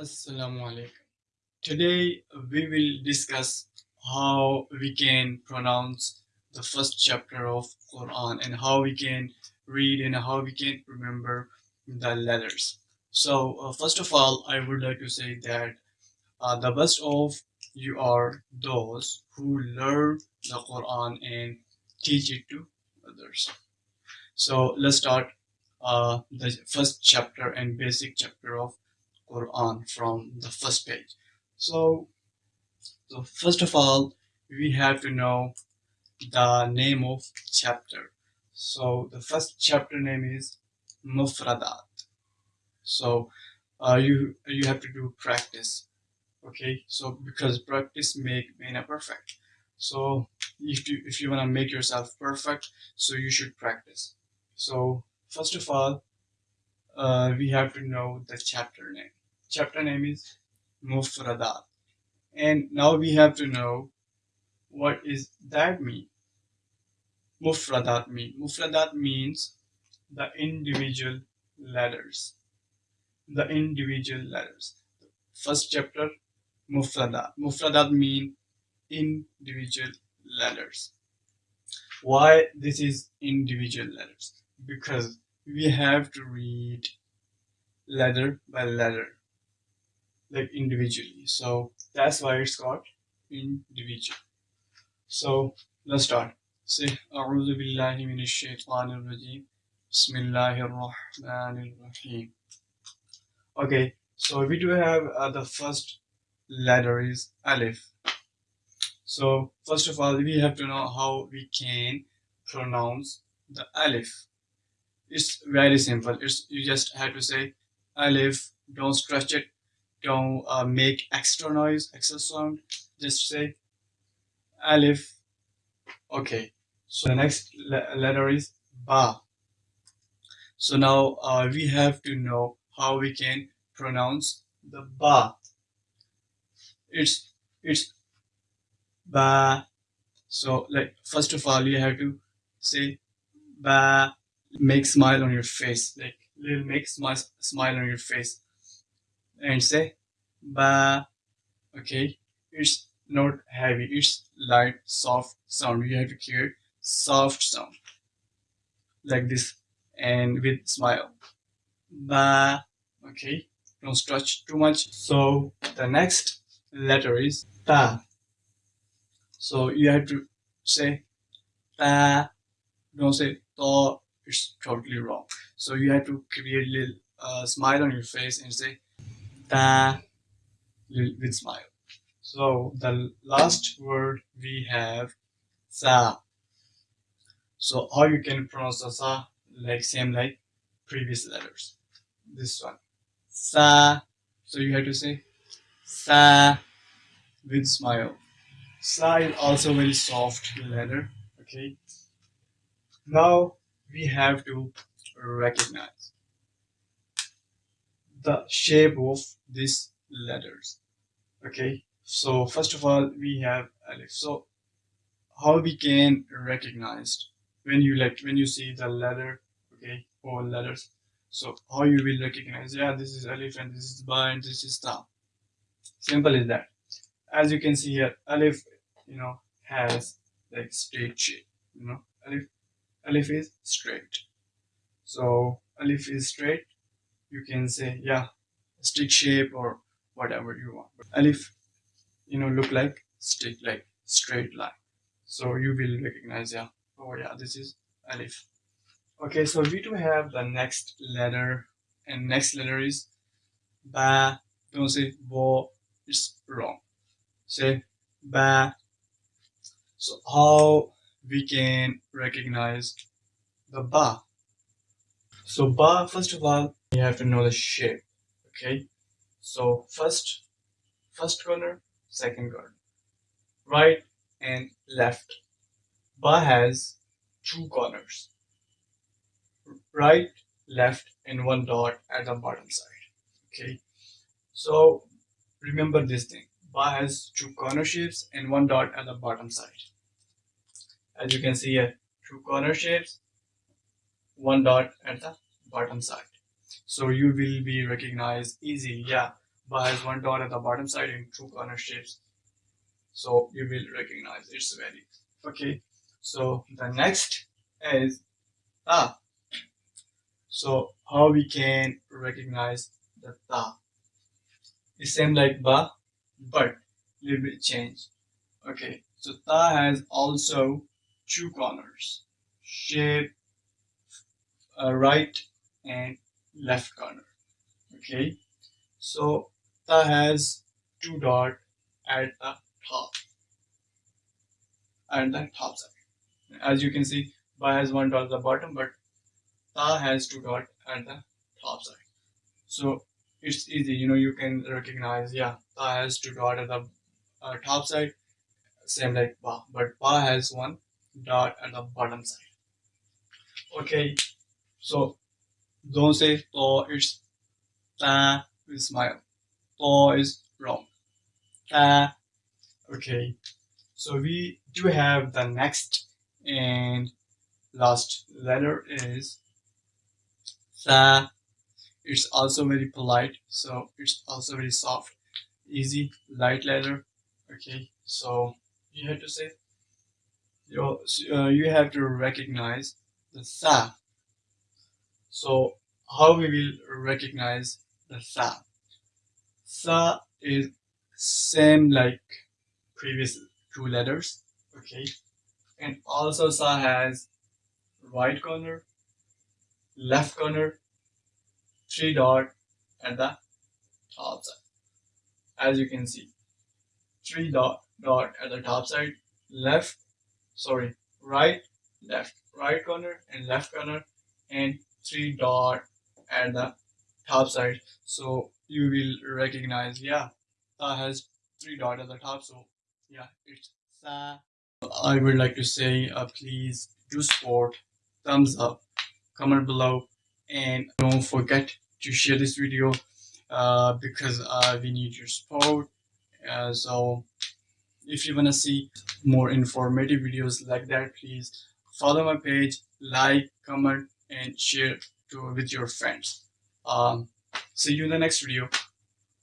Assalamu alaikum. Today we will discuss how we can pronounce the first chapter of Quran and how we can read and how we can remember the letters. So uh, first of all, I would like to say that uh, the best of you are those who learn the Quran and teach it to others. So let's start uh, the first chapter and basic chapter of Quran from the first page. So, so first of all, we have to know the name of chapter. So the first chapter name is Mufradat. So uh, you you have to do practice. Okay, so because practice make a perfect. So if you if you wanna make yourself perfect, so you should practice. So first of all, uh, we have to know the chapter name. Chapter name is Mufradat. And now we have to know what is that mean. Mufradat mean. Mufradat means the individual letters. The individual letters. First chapter, Mufradat. Mufradat mean individual letters. Why this is individual letters? Because we have to read letter by letter, like individually. So that's why it's called individual. So let's start. Say, أعوذ بالله من الشيطان الرجيم بسم الله الرحمن الرحيم Okay, so we do have uh, the first letter is Alif. So first of all, we have to know how we can pronounce the Alif. It's very simple. It's you just have to say Alif. Don't stretch it. Don't uh, make extra noise, extra sound. Just say Alif. Okay. So the next le letter is Ba. So now uh, we have to know how we can pronounce the Ba. It's it's Ba. So like first of all, you have to say Ba. Make smile on your face, like little make smile smile on your face, and say Ba. Okay, it's not heavy. It's light, soft sound. You have to hear soft sound like this and with smile. Ba. Okay, don't stretch too much. So the next letter is Ta. So you have to say Ta. Don't say Ta. It's totally wrong. So you have to create a little uh, smile on your face and say Ta with smile. So the last word we have Sa. So how you can pronounce the Sa like same like previous letters. This one. Sa. So you have to say Sa with smile. Sa is also very soft letter. Okay. Now we have to recognize the shape of these letters. Okay. So first of all, we have Alif. So how we can recognize when you like when you see the letter, okay, or letters. So how you will recognize? Yeah, this is Alif and this is Ba and this is Ta. Simple as that. As you can see here, Alif, you know, has like straight shape. You know, Alif, Alif is straight. So Alif is straight. You can say yeah, stick shape or whatever you want. But Alif, you know, look like stick like straight line. So you will recognize yeah. Oh yeah, this is Alif. Okay, so we do have the next letter, and next letter is Ba. Don't say Bo. It's wrong. Say Ba. So how we can recognize the Ba? So Ba, first of all, you have to know the shape. Okay. So first, first corner, second corner, right and left. Ba has two corners, right, left, and one dot at the bottom side. Okay, so remember this thing. Ba has two corner shapes and one dot at the bottom side. As you can see here, two corner shapes, one dot at the bottom side. So you will be recognized easily. Yeah, ba has one dot at the bottom side in two corner shapes so you will recognize its value. Okay. So the next is ah. so how we can recognize the ta? It's same like ba but little bit change. Okay. So ta has also two corners shape uh, right and left corner okay? So ta has two dot at the top at the top side. As you can see ba has one dot at the bottom but ta has two dot at the top side. So it's easy you know you can recognize yeah ta has two dot at the uh, top side same like ba but ba has one dot at the bottom side. Okay so don't say to it's ta with smile. To is wrong. Ta okay. So we do have the next and last letter is sa it's also very polite so it's also very soft easy light letter. Okay. So you have to say you uh, you have to recognize the sa so how we will recognize the sa. Sa is same like previous two letters okay? And also sa has right corner left corner three dot at the top side. As you can see three dot dot at the top side left sorry right left right corner and left corner and three dot at the top side. So you will recognize yeah that has three dot at the top. So yeah it's sa. I would like to say uh, please do support thumbs up comment below and don't forget to share this video uh, because uh, we need your support. Uh, so if you want to see more informative videos like that please follow my page like comment and share to with your friends. Um, see you in the next video